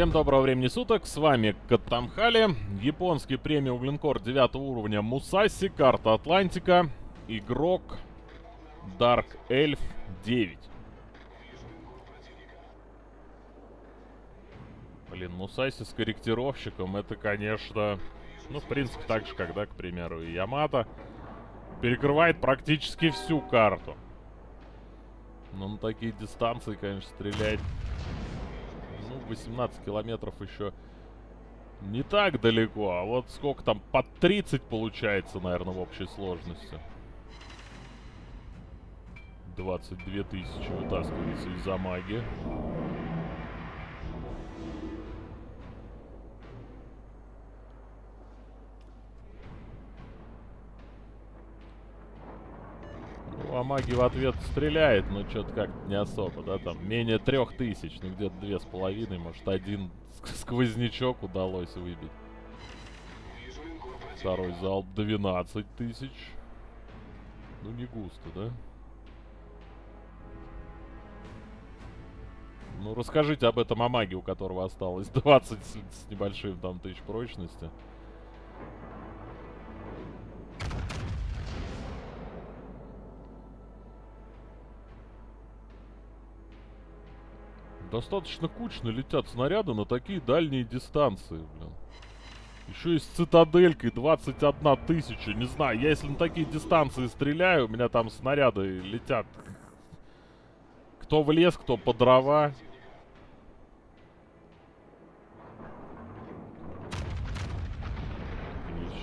Всем доброго времени суток, с вами Катамхали, японский премиум линкор 9 уровня Мусаси, карта Атлантика, игрок Dark Elf 9. Блин, Мусаси с корректировщиком, это, конечно, ну, в принципе, так же, когда, к примеру, и Ямато перекрывает практически всю карту. Но на такие дистанции, конечно, стрелять 18 километров еще не так далеко. А вот сколько там, под 30 получается, наверное, в общей сложности. 22 тысячи вытаскивается из-за магии. Ну, а маги в ответ стреляет, но что-то как-то не особо, да, там менее трех тысяч, ну где-то две с половиной, может один сквознячок удалось выбить. Второй залп 12 тысяч. Ну не густо, да? Ну расскажите об этом о маге, у которого осталось 20 с небольшим там тысяч прочности. Достаточно кучно летят снаряды на такие дальние дистанции, блин. Еще и с цитаделькой 21 тысяча. Не знаю, я если на такие дистанции стреляю, у меня там снаряды летят. Кто в лес, кто по дрова.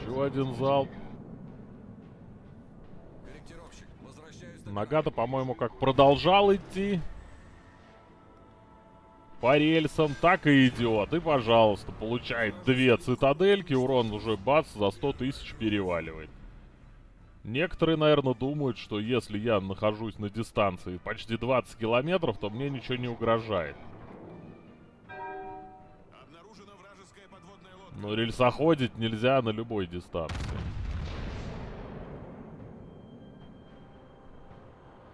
Еще один залп. Нагата, по-моему, как продолжал идти по рельсам, так и идет. И, пожалуйста, получает две цитадельки, урон уже бац, за 100 тысяч переваливает. Некоторые, наверное, думают, что если я нахожусь на дистанции почти 20 километров, то мне ничего не угрожает. Но рельсоходить нельзя на любой дистанции.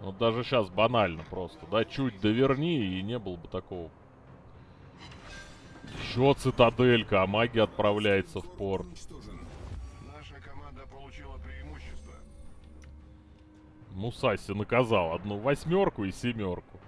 Вот даже сейчас банально просто, да, чуть доверни, и не было бы такого еще цитаделька, а магия отправляется в порт. Наша команда получила преимущество. Мусаси наказал одну восьмерку и семерку.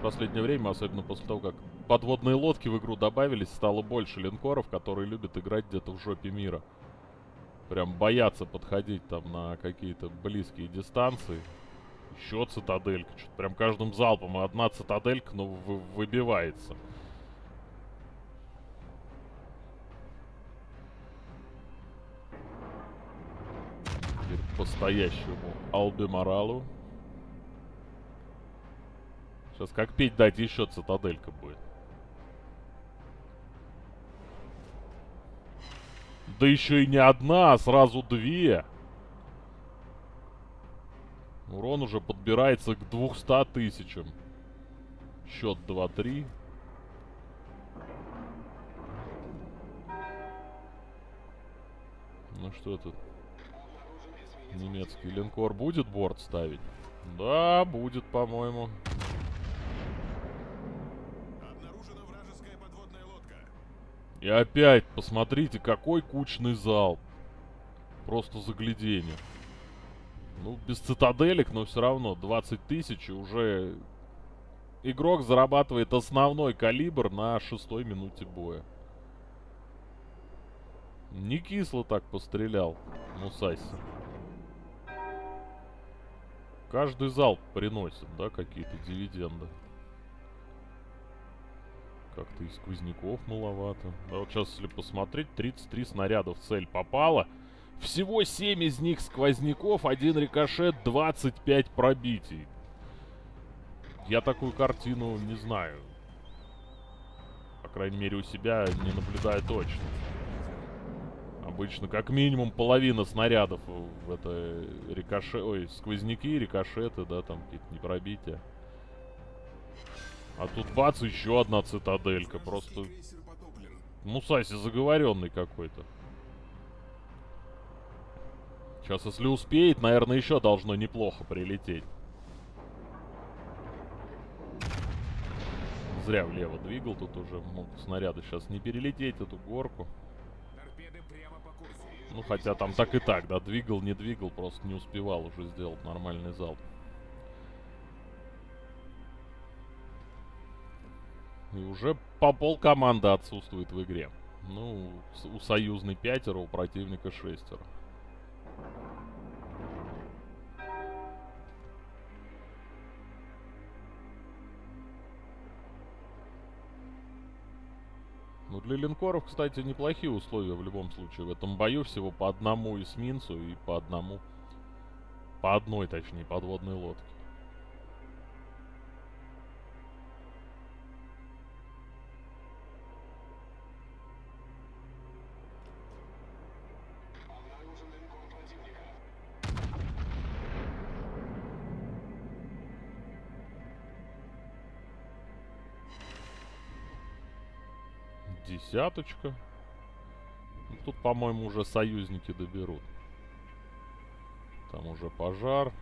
В последнее время, особенно после того, как подводные лодки в игру добавились, стало больше линкоров, которые любят играть где-то в жопе мира. Прям боятся подходить там на какие-то близкие дистанции. Еще цитаделька. Что-то прям каждым залпом одна цитаделька, но выбивается. Теперь по-стоящему Албеморалу. Сейчас как петь дать еще цитаделька будет. Да еще и не одна, а сразу две. Урон уже подбирается к 200 тысячам. Счет 2-3. Ну что тут? Немецкий линкор будет борт ставить? Да, будет, по-моему. И опять, посмотрите, какой кучный зал. Просто заглядение. Ну, без цитаделек, но все равно 20 тысяч уже... Игрок зарабатывает основной калибр на шестой минуте боя. Не кисло так пострелял Мусаси. Каждый зал приносит, да, какие-то дивиденды. Как-то и сквозняков маловато. Да вот сейчас, если посмотреть, 33 снаряда в цель попало. Всего 7 из них сквозняков, один рикошет, 25 пробитий. Я такую картину не знаю. По крайней мере, у себя не наблюдаю точно. Обычно как минимум половина снарядов в это рикошет... Ой, сквозняки, рикошеты, да, там какие-то непробития. А тут бац, еще одна цитаделька. Просто Мусаси заговоренный какой-то. Сейчас, если успеет, наверное, еще должно неплохо прилететь. Зря влево двигал, тут уже могут снаряды сейчас не перелететь эту горку. Ну, хотя там так и так, да, двигал, не двигал, просто не успевал уже сделать нормальный залп. И уже по пол команды отсутствует в игре. Ну, у союзной пятеро, у противника шестеро. Ну, для линкоров, кстати, неплохие условия в любом случае. В этом бою всего по одному эсминцу и по одному... По одной, точнее, подводной лодке. Десяточка. Ну, тут, по-моему, уже союзники доберут. Там уже пожар.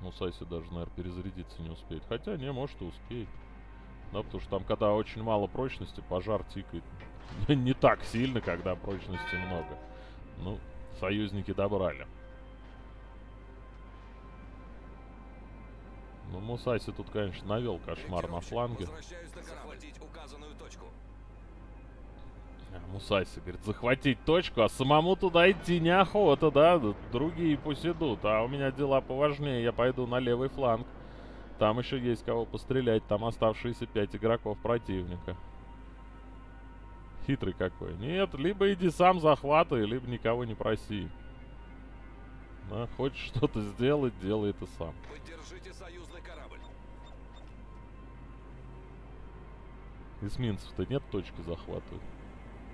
Ну, Сайси даже, наверное, перезарядиться не успеет. Хотя, не, может и успеет. Да, потому что там, когда очень мало прочности, пожар тикает. не так сильно, когда прочности много. Ну, союзники добрали. Ну, Мусаси тут, конечно, навел кошмар на фланге. Мусаси говорит, захватить точку, а самому туда идти неохота, да? Другие пусть идут, а у меня дела поважнее, я пойду на левый фланг. Там еще есть кого пострелять, там оставшиеся пять игроков противника. Хитрый какой. Нет, либо иди сам захватай, либо никого не проси. Да, хочешь что-то сделать, делай это сам. Поддержите союзный корабль. Эсминцев-то нет точки захватывать.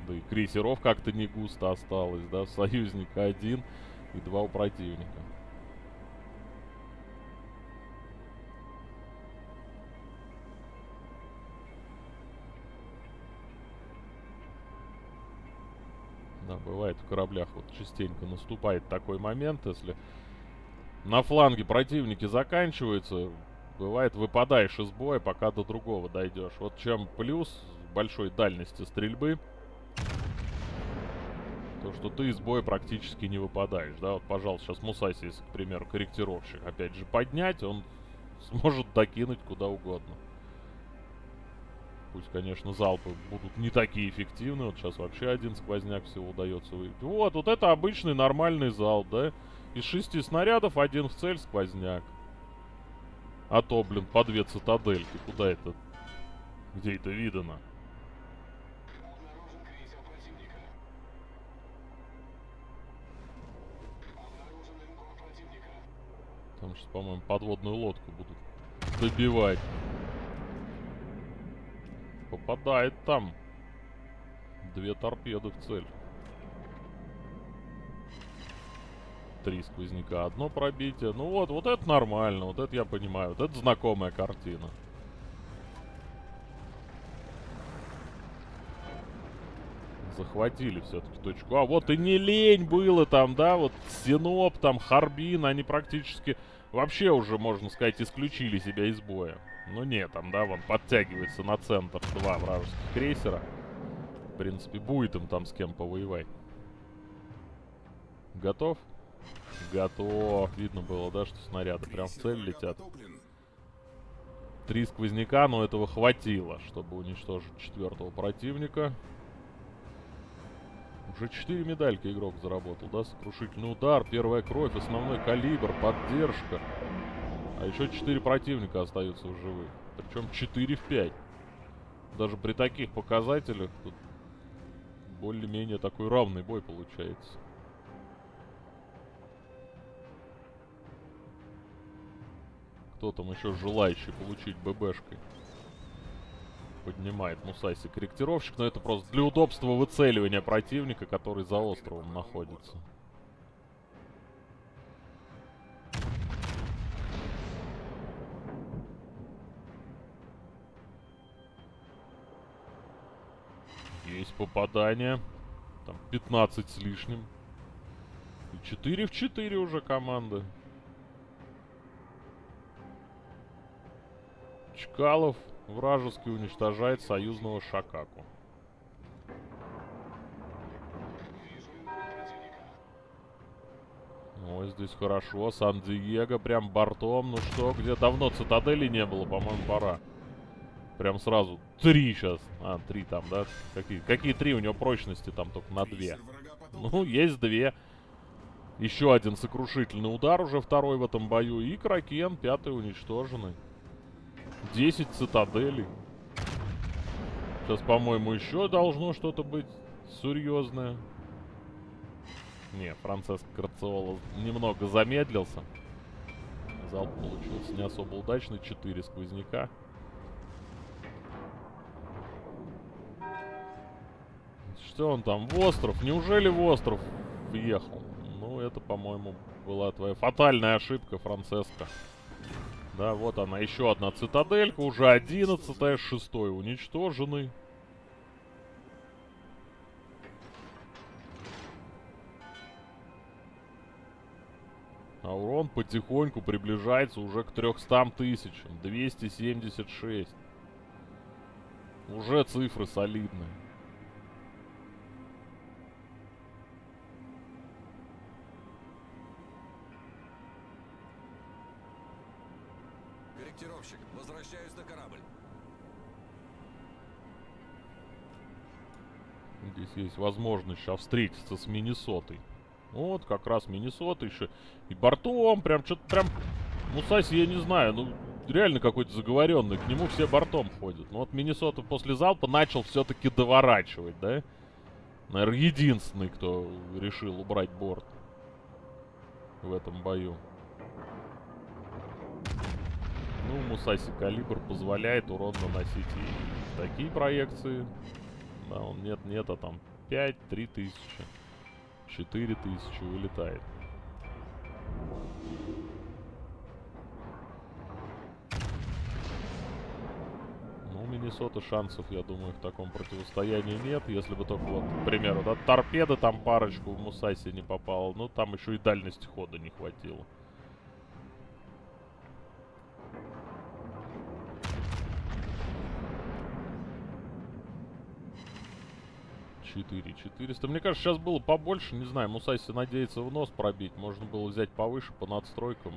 Да и крейсеров как-то не густо осталось, да? Союзника один и два у противника. Да, бывает в кораблях вот частенько наступает такой момент, если на фланге противники заканчиваются, бывает выпадаешь из боя, пока до другого дойдешь. Вот чем плюс большой дальности стрельбы – то, что ты из боя практически не выпадаешь, да, вот, пожалуйста, сейчас Мусаси, если, к примеру, корректировщик, опять же, поднять, он сможет докинуть куда угодно. Пусть, конечно, залпы будут не такие эффективные, вот сейчас вообще один сквозняк всего удается выявить. Вот, вот это обычный нормальный залп, да, из шести снарядов один в цель сквозняк. А то, блин, по две цитадельки, куда это, где это видано? Потому что, по-моему, подводную лодку будут добивать. Попадает там. Две торпеды в цель. Три сквозняка, одно пробитие. Ну вот, вот это нормально, вот это я понимаю. Вот это знакомая картина. захватили все-таки точку. А вот и не лень было там, да, вот Синоп, там Харбин, они практически вообще уже, можно сказать, исключили себя из боя. Ну нет, там, да, вон подтягивается на центр два вражеских крейсера. В принципе, будет им там с кем повоевать. Готов? Готов. Видно было, да, что снаряды прям в цель летят. Три сквозняка, но этого хватило, чтобы уничтожить четвертого противника. Уже 4 медальки игрок заработал, да? Сокрушительный удар, первая кровь, основной калибр, поддержка. А еще 4 противника остаются в живых. Причем 4 в 5. Даже при таких показателях тут более-менее такой равный бой получается. Кто там еще желающий получить ББшкой? Поднимает Мусаси корректировщик, но это просто для удобства выцеливания противника, который за островом находится. Есть попадание. Там 15 с лишним. И 4 в 4 уже команды. Чкалов вражеский уничтожает союзного Шакаку. Ой, здесь хорошо. Сан-Диего прям бортом. Ну что, где давно цитадели не было, по-моему, пора. Прям сразу. Три сейчас. А, три там, да? Какие, какие три? У него прочности там только на две. Ну, есть две. Еще один сокрушительный удар, уже второй в этом бою. И Кракен, пятый уничтоженный. 10 цитаделей. Сейчас, по-моему, еще должно что-то быть серьезное. Не, Франциско Карциола немного замедлился. Залп получился не особо удачный. 4 сквозняка. Что он там? В остров? Неужели в остров въехал? Ну, это, по-моему, была твоя фатальная ошибка, Франциско. Да, вот она, еще одна цитаделька, уже одиннадцатая, шестой уничтоженный. А урон потихоньку приближается уже к 300 тысячам. 276. Уже цифры солидные. Корректировщик, возвращаюсь на корабль. Здесь есть возможность сейчас встретиться с Миннесотой. Вот, как раз Миннесота еще. И бортом, прям что-то прям... Мусаси, я не знаю, ну, реально какой-то заговоренный. К нему все бортом ходят. Но вот Миннесота после залпа начал все-таки доворачивать, да? Наверное, единственный, кто решил убрать борт в этом бою. Ну, Мусаси калибр позволяет урон наносить и такие проекции. Да, он нет-нет, а там 5-3 тысячи. 4 тысячи вылетает. Ну, у Миннесоты шансов, я думаю, в таком противостоянии нет. Если бы только вот, к примеру, да, торпеда там парочку в Мусаси не попала. Ну, там еще и дальности хода не хватило. 4 400. Мне кажется, сейчас было побольше. Не знаю, Мусайси надеется в нос пробить. Можно было взять повыше по надстройкам.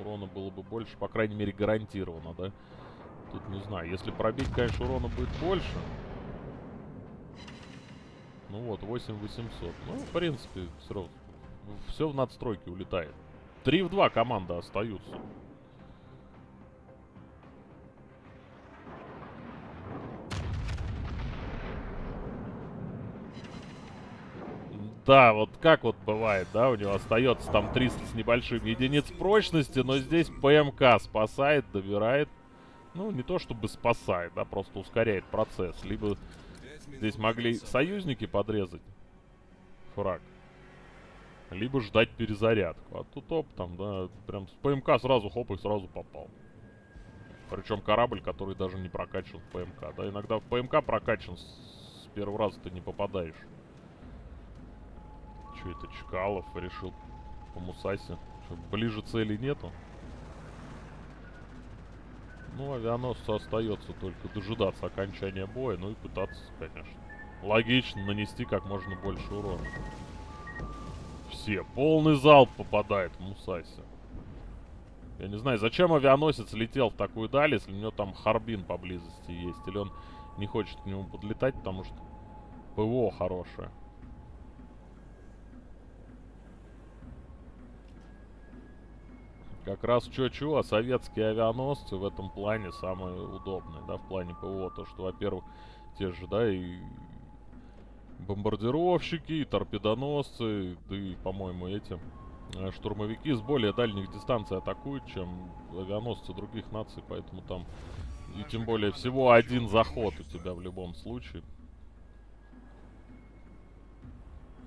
Урона было бы больше. По крайней мере, гарантированно, да? Тут не знаю. Если пробить, конечно, урона будет больше. Ну вот, 8800. Ну, в принципе, все равно. Все в надстройке улетает. 3 в 2 команда остаются. Да, вот как вот бывает, да, у него остается там 300 с небольшим единиц прочности, но здесь ПМК спасает, добирает. Ну, не то чтобы спасает, да, просто ускоряет процесс. Либо здесь могли союзники подрезать фраг, либо ждать перезарядку. А тут оп, там, да, прям с ПМК сразу хоп и сразу попал. Причем корабль, который даже не прокачан в ПМК. Да, иногда в ПМК прокачан с первого раза ты не попадаешь. Что это, Чкалов решил по Мусасе? Что, ближе цели нету? Ну, авианосцу остается только дожидаться окончания боя, ну и пытаться, конечно. Логично нанести как можно больше урона. Все, полный залп попадает в Мусасе. Я не знаю, зачем авианосец летел в такую даль, если у него там Харбин поблизости есть. Или он не хочет к нему подлетать, потому что ПВО хорошее. Как раз чё-чё, а советские авианосцы в этом плане самые удобные, да, в плане ПВО. То, что, во-первых, те же, да, и бомбардировщики, и торпедоносцы, да и, по-моему, эти э, штурмовики с более дальних дистанций атакуют, чем авианосцы других наций, поэтому там и тем более всего один заход у тебя в любом случае.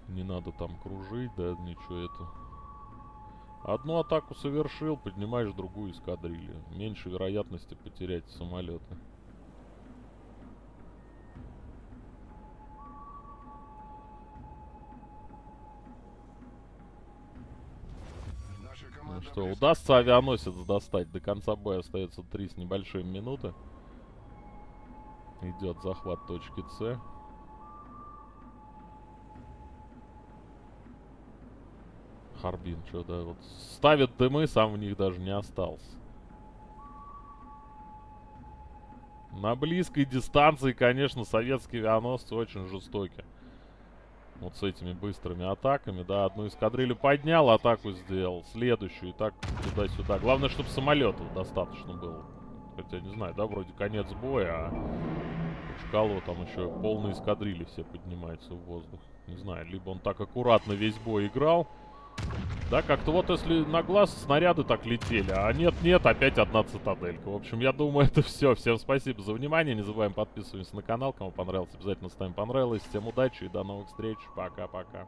Не надо там кружить, да, ничего это... Одну атаку совершил, поднимаешь другую эскадрилью. Меньше вероятности потерять самолеты. Ну что, удастся авианосец достать. До конца боя остается три с небольшой минуты. Идет захват точки С. Харбин, что-то вот ставит дымы, сам в них даже не остался. На близкой дистанции, конечно, советские авианосцы очень жестоки. Вот с этими быстрыми атаками, да, одну эскадрилью поднял, атаку сделал, следующую, и так туда-сюда. Главное, чтобы самолетов достаточно было. Хотя, не знаю, да, вроде конец боя, а Чкалова там еще полные эскадрильи все поднимаются в воздух. Не знаю, либо он так аккуратно весь бой играл, да, как-то вот если на глаз снаряды так летели, а нет-нет, опять одна цитаделька. В общем, я думаю, это все. Всем спасибо за внимание. Не забываем подписываться на канал. Кому понравилось, обязательно ставим понравилось. Всем удачи и до новых встреч. Пока-пока.